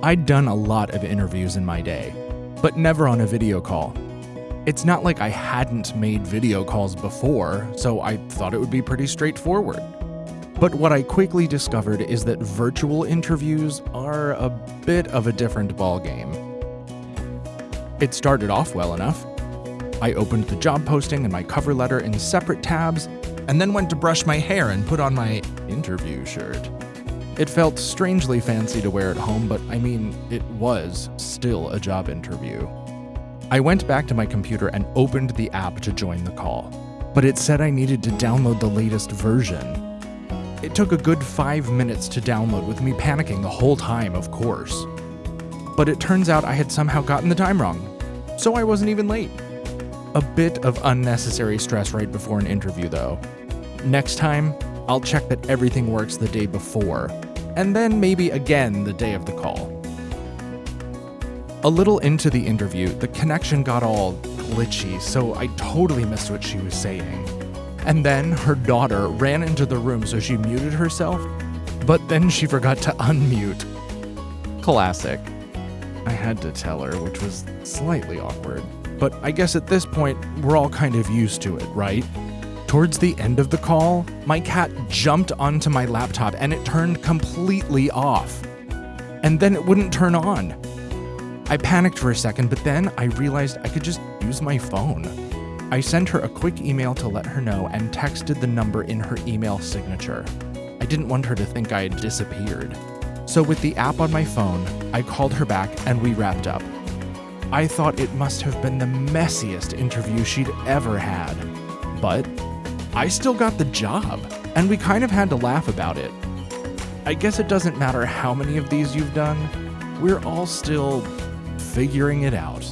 I'd done a lot of interviews in my day, but never on a video call. It's not like I hadn't made video calls before, so I thought it would be pretty straightforward. But what I quickly discovered is that virtual interviews are a bit of a different ballgame. It started off well enough. I opened the job posting and my cover letter in separate tabs, and then went to brush my hair and put on my interview shirt. It felt strangely fancy to wear at home, but I mean, it was still a job interview. I went back to my computer and opened the app to join the call, but it said I needed to download the latest version. It took a good five minutes to download, with me panicking the whole time, of course. But it turns out I had somehow gotten the time wrong, so I wasn't even late. A bit of unnecessary stress right before an interview, though. Next time, I'll check that everything works the day before, and then maybe again the day of the call. A little into the interview, the connection got all glitchy, so I totally missed what she was saying. And then her daughter ran into the room, so she muted herself, but then she forgot to unmute. Classic. I had to tell her, which was slightly awkward. But I guess at this point, we're all kind of used to it, right? Towards the end of the call, my cat jumped onto my laptop and it turned completely off. And then it wouldn't turn on. I panicked for a second, but then I realized I could just use my phone. I sent her a quick email to let her know and texted the number in her email signature. I didn't want her to think I had disappeared. So, with the app on my phone, I called her back and we wrapped up. I thought it must have been the messiest interview she'd ever had. But I still got the job, and we kind of had to laugh about it. I guess it doesn't matter how many of these you've done, we're all still figuring it out.